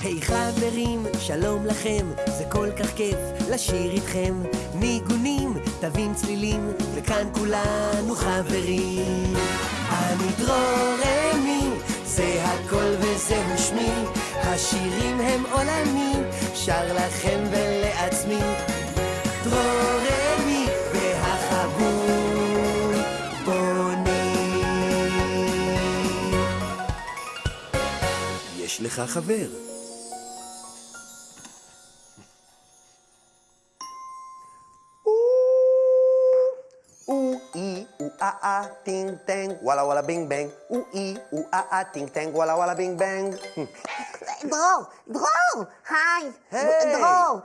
היי חברים, שלום לכם, זה כל כך כיף לשיר איתכם. ניגונים, תווים צלילים, וכאן כולנו חברים. אני דרור אמי, זה הכל וזהו שמי, השירים הם עולמי, שר לכם ולעצמי. דרור אמי והחבול בונים. יש לך חבר. Ah, ting, tang, walla, walla, bing, bang. Ooh, ee, ooh, ah, ah, ting, tang, walla, walla, bing, bang. Hm. דרור, דרור, היי. היי. דרור.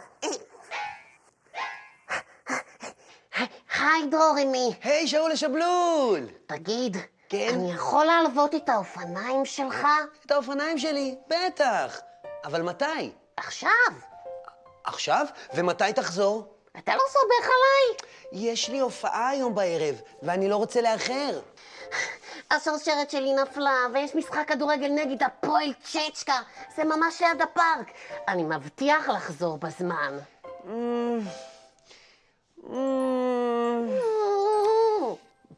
היי, דרור, אמי. היי, שאול שבלול! תגיד, כן? אני יכול להלוות את האופניים שלך את האופניים שלי, בטח. אבל מתי? עכשיו? עכשיו? ומתי תחזור? אתה לא סומך עליי? יש לי הופעה היום בערב, ואני לא רוצה לאחר. השרשרת שלי נפלה, ויש משחק כדורגל נגד הפועל צ'צ'קה. זה ממש ליד הפארק. אני מבטיח לחזור בזמן.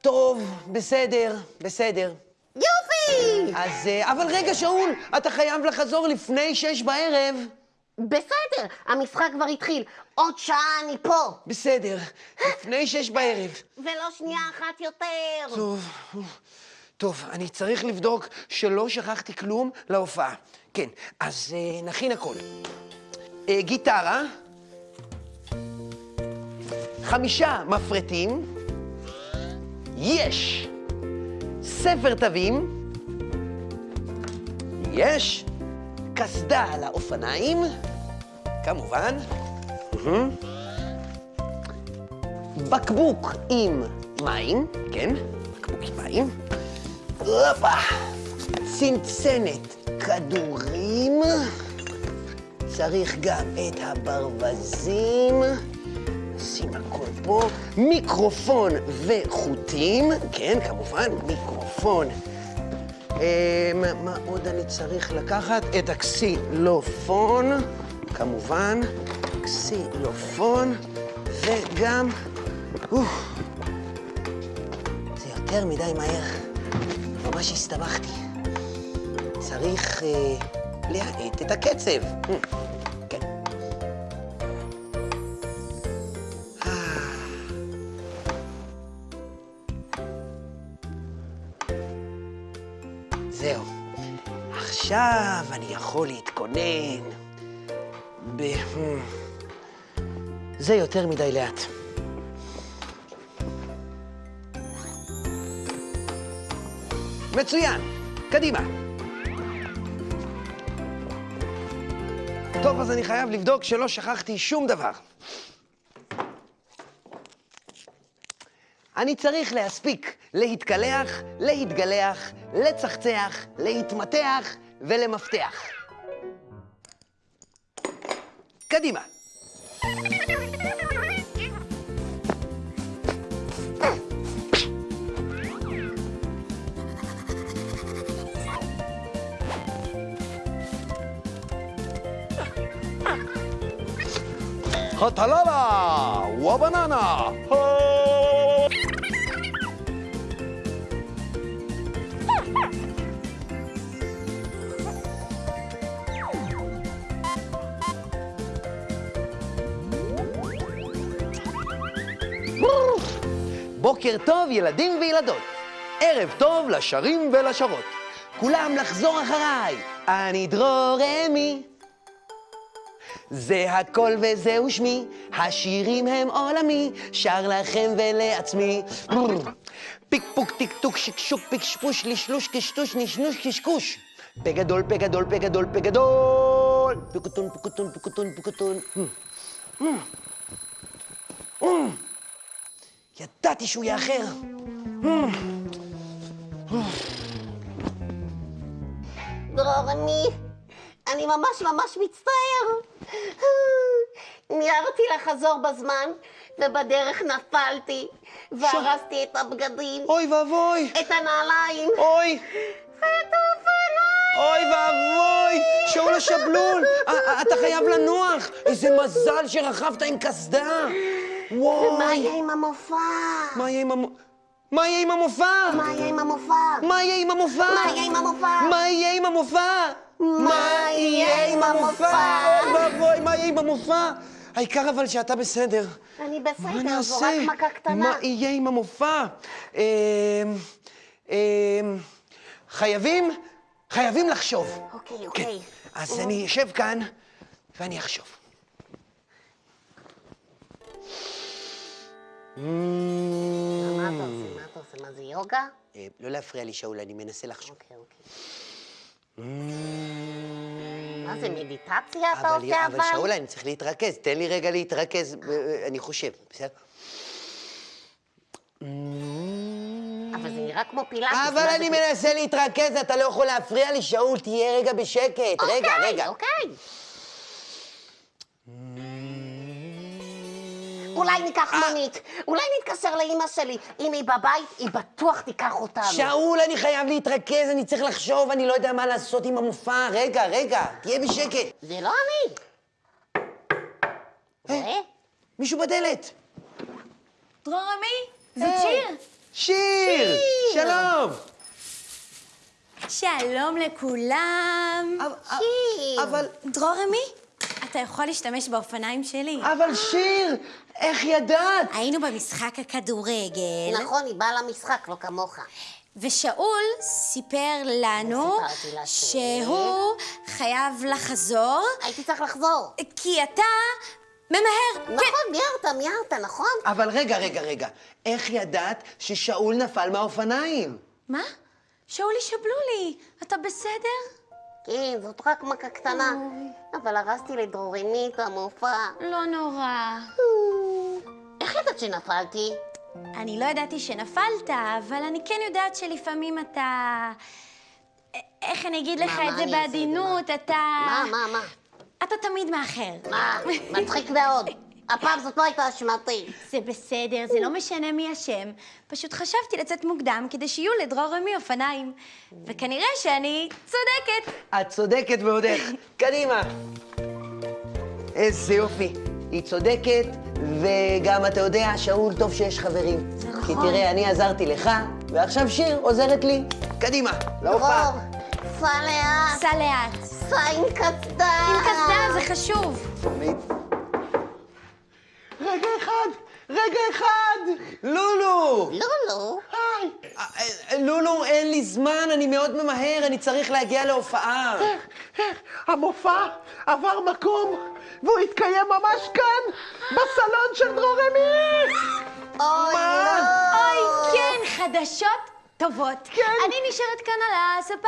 טוב, בסדר, בסדר. יופי! אז... אה, אבל רגע, שאול, אתה חייב לחזור לפני שש בערב. בסדר, המשחק כבר התחיל. עוד שעה אני פה. בסדר, לפני שש בערב. ולא שנייה אחת יותר. טוב, טוב, אני צריך לבדוק שלא שכחתי כלום להופעה. כן, אז אה, נכין הכל. אה, גיטרה, חמישה מפרטים, יש ספר תווים, יש קסדה על האופניים, כמובן, מהמם. בקבוק עם מים, כן, בקבוק עם מים, הופה, צנצנת כדורים, צריך גם את הברווזים, שים הכל פה, מיקרופון וחוטים, כן, כמובן, מיקרופון. אה, מה, עוד אני צריך לקחת? את הקסילופון, כמובן, קסילופון, וגם... זה יותר מדי מהר, ממש הסתבכתי. צריך אה, להאט את הקצב. עכשיו אני יכול להתכונן. ב... hmm. זה יותר מדי לאט. מצוין, קדימה. טוב, אז אני חייב לבדוק שלא שכחתי שום דבר. אני צריך להספיק להתקלח, להתגלח, לצחצח, להתמתח ולמפתח. קדימה. הטללה ובננה. בוקר טוב, ילדים וילדות. ערב טוב לשרים ולשרות. כולם לחזור אחריי, אני דרור אמי. זה הכל וזהו שמי, השירים הם עולמי, שר לכם ולעצמי. פיק פוק טיק טוק שקשוק פיק שפוש לשלוש קשטוש נשנוש קשקוש. פה גדול, פה גדול, פה גדול, פה גדול. פיקוטון, פיקוטון, פיקוטון, פיקוטון. ידעתי שהוא יאחר. דרור, אני... אני ממש ממש מצטער. מיהרתי לחזור בזמן, ובדרך נפלתי, והרסתי את הבגדים, אוי ואבוי, את הנעליים, אוי, ואת האופניים. אוי ואבוי, שאול השבלול, א- א- אתה חייב לנוח. איזה מזל שרכבת עם קסדה. וואי. מה יהיה עם המופע? מה יהיה עם המ... מה יהיה עם המופע? מה יהיה עם המופע? מה יהיה עם המופע? מה יהיה עם המופע? מה יהיה עם המופע? מה יהיה עם המופע? אוי ואבוי, מה יהיה עם המופע? העיקר אבל שאתה בסדר. אני בסדר, זו? רק מכה קטנה. מה יהיה עם המופע? אמ, אמ, חייבים, חייבים לחשוב. אוקיי, כן. אוקיי. אז אני אשב כאן ואני אחשוב. מה אתה עושה? מה אתה עושה? מה זה יוגה? אה, לא להפריע לי, שאול, אני מנסה לחשוב. אוקיי, אוקיי. מה זה, מדיטציה אתה עושה אבל אבל? שאול, אני צריך להתרכז. תן לי רגע להתרכז, אה, אני חושב, בסדר? אבל זה נראה כמו פילאטיס. אבל אני? מנסה להתרכז, אתה לא יכול להפריע לי, שאול, תהיה רגע בשקט. רגע, אוקיי, רגע. אוקיי. אולי ניקח אה. מונית, אולי נתקשר לאימא שלי. אם היא בבית, היא בטוח תיקח אותנו. שאול, אני חייב להתרכז, אני צריך לחשוב, אני לא יודע מה לעשות עם המופע. רגע, רגע, תהיה בשקט. זה לא אני. רואה? מישהו בדלת. דרור עמי, זאת היי. שיר. שיר! שלום! שלום לכולם. שיר. אבל, דרור עמי, אתה יכול להשתמש באופניים שלי. אבל שיר, איך ידעת? היינו במשחק הכדורגל, נכון, היא באה למשחק, לא כמוך. ושאול סיפר לנו שהוא חייב לחזור, הייתי צריך לחזור. כי אתה ממהר. כן. נכון, מיהרת, מיהרת, נכון? אבל רגע, רגע, רגע, איך ידעת ששאול נפל מהאופניים? מה? שאולי שבלולי, אתה בסדר? כן, זאת רק מכה קטנה. אבל הרסתי לדרוריני את המופע. לא נורא. איך ידעת שנפלתי? אני לא ידעתי שנפלת, אבל אני כן יודעת שלפעמים אתה... איך אני אגיד לך את זה? בעדינות, אתה... מה, מה, מה? אתה תמיד מאחר. מה? מצחיק מאוד. הפעם זאת לא הייתה אשמתי. זה בסדר, זה לא משנה מי אשם. פשוט חשבתי לצאת מוקדם כדי שיהיו לדרור רמי אופניים. וכנראה שאני צודקת. את צודקת ועוד איך. קדימה. איזה יופי. היא צודקת, וגם אתה יודע, שאול, טוב שיש חברים. זה כי נכון. תראה, אני עזרתי לך, ועכשיו שיר עוזרת לי. קדימה, להופעה. דרור, סע לאט, סע לאט. סע עם קסדה. עם קסדה זה חשוב. רגע אחד, רגע אחד! לולו! לא. היי! לולו, אין לי זמן, אני מאוד ממהר, אני צריך להגיע להופעה. המופע עבר מקום, והוא התקיים ממש כאן, בסלון של דרורמי! אוי, לא. אוי, כן, חדשות טובות. כן. אני נשארת כאן על הספה.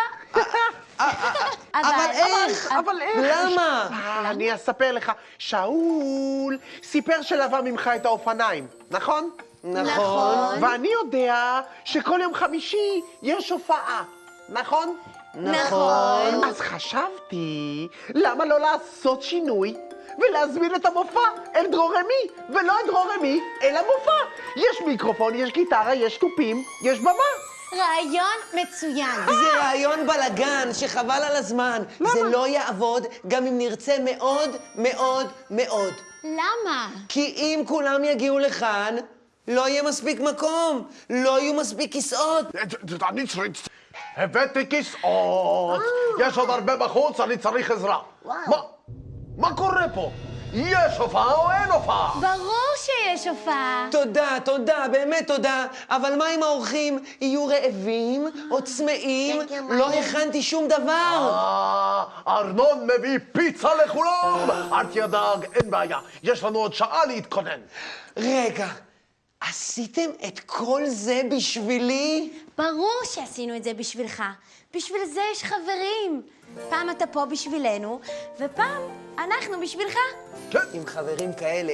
אבל איך? אבל איך? למה? אה, אני אספר לך. שאול סיפר שלווה ממך את האופניים, נכון? נכון. ואני יודע שכל יום חמישי יש הופעה, נכון? נכון. אז חשבתי, למה לא לעשות שינוי ולהזמין את המופע אל דרורמי, ולא את דרורמי אל המופע? יש מיקרופון, יש גיטרה, יש תופים, יש במה. רעיון מצוין. זה רעיון בלגן שחבל על הזמן. זה לא יעבוד גם אם נרצה מאוד מאוד מאוד. למה? כי אם כולם יגיעו לכאן, לא יהיה מספיק מקום, לא יהיו מספיק כיסאות. אני צריך... הבאתי כיסאות, יש עוד הרבה בחוץ, אני צריך עזרה. מה? מה קורה פה? יש הופעה או אין הופעה? ברור שיש הופעה. תודה, תודה, באמת תודה. אבל מה אם האורחים יהיו רעבים או צמאים? כן, כן, לא. הכנתי שום דבר. אה, ארנון מביא פיצה לכולם! אל תדאג, אין בעיה. יש לנו עוד שעה להתכונן. רגע, עשיתם את כל זה בשבילי? ברור שעשינו את זה בשבילך. בשביל זה יש חברים. פעם אתה פה בשבילנו, ופעם אנחנו בשבילך. עם חברים כאלה,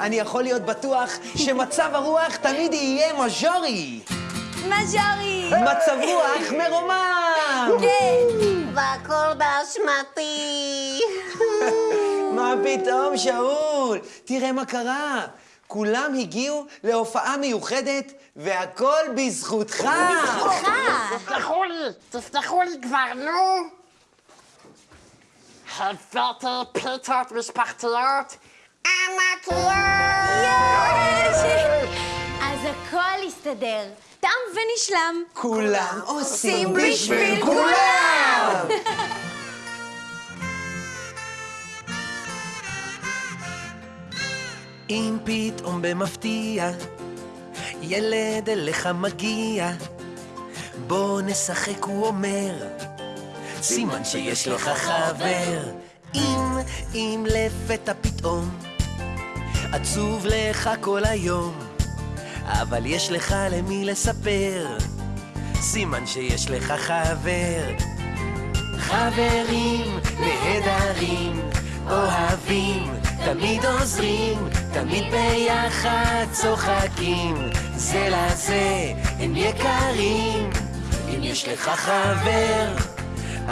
אני יכול להיות בטוח שמצב הרוח תמיד יהיה מז'ורי. מז'ורי! מצב רוח מרומם! כן! והכל באשמתי. מה פתאום, שאול? תראה מה קרה. כולם הגיעו להופעה מיוחדת, והכל בזכותך. בזכותך! תסלחו לי, תסלחו לי כבר, נו. הבאתי פיתות משפחתיות ענקיות! אז הכל יסתדר. תם ונשלם. כולם עושים בשביל כולם! אם פתאום במפתיע ילד אליך מגיע, בוא נשחק, הוא אומר, סימן שיש לך חבר. אם, אם לפתע פתאום עצוב לך כל היום, אבל יש לך למי לספר, סימן שיש לך חבר. חברים נהדרים, אוהבים, תמיד עוזרים, תמיד ביחד צוחקים, זה לזה הם יקרים. אם יש לך חבר,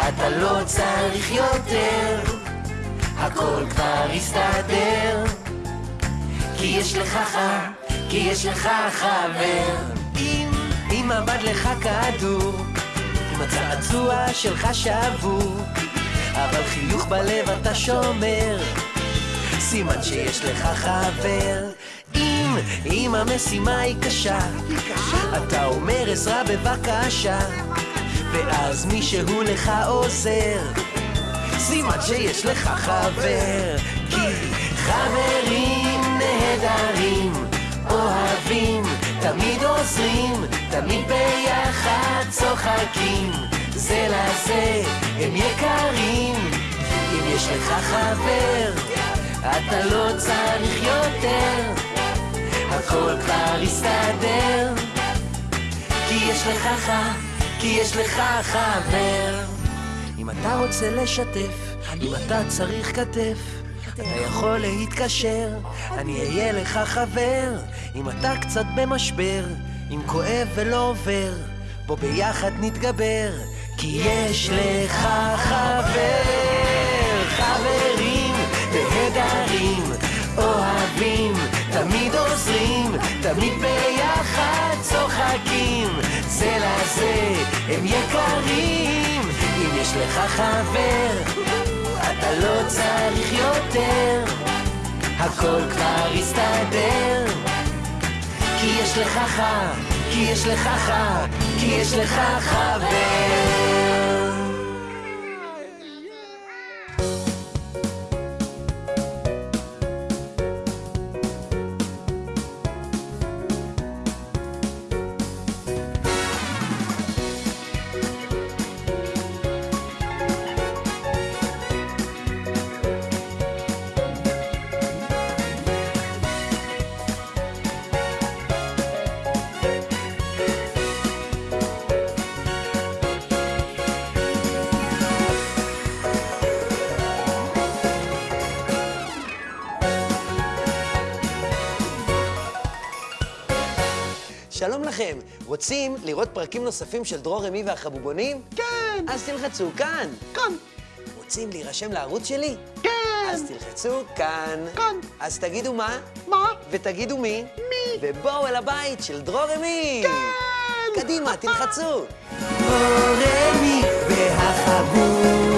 אתה לא צריך יותר, הכל כבר יסתדר. כי יש לך ח... כי יש לך חבר. אם, אם עבד לך כדור, אם הצעצוע שלך שבור, אבל חיוך בלב אתה שומר, סימן שיש לך חבר. אם, אם המשימה היא קשה, אתה אומר עזרה בבקשה, ואז מישהו לך עוזר, סימן שיש לך חבר. כי חברים תמיד עוזרים, תמיד ביחד צוחקים, זה לזה הם יקרים. אם יש לך חבר, אתה לא צריך יותר, הכל כבר יסתדר. כי יש לך ח... כי יש לך חבר. אם אתה רוצה לשתף, אם אתה צריך כתף, אתה יכול להתקשר, אני אהיה לך חבר. אם אתה קצת במשבר, אם כואב ולא עובר, בוא ביחד נתגבר, כי יש לך חבר. חברים נהדרים, אוהבים, תמיד עוזרים, תמיד ביחד צוחקים, זה לזה הם יקרים. אם יש לך חבר, אתה לא צריך יותר, הכל כבר יסתדר. כי יש לך ח... כי יש לך ח... כי יש לך חבר. לכם, רוצים לראות פרקים נוספים של דרור רמי והחבובונים? כן, אז תלחצו כאן. כאן, רוצים להירשם לערוץ שלי? כן, אז תלחצו כאן. כאן. אז תגידו מה, מה? ותגידו מי, מי? ובואו אל הבית של דרור רמי. כן! קדימה, תלחצו. דרור רמי והחבוב.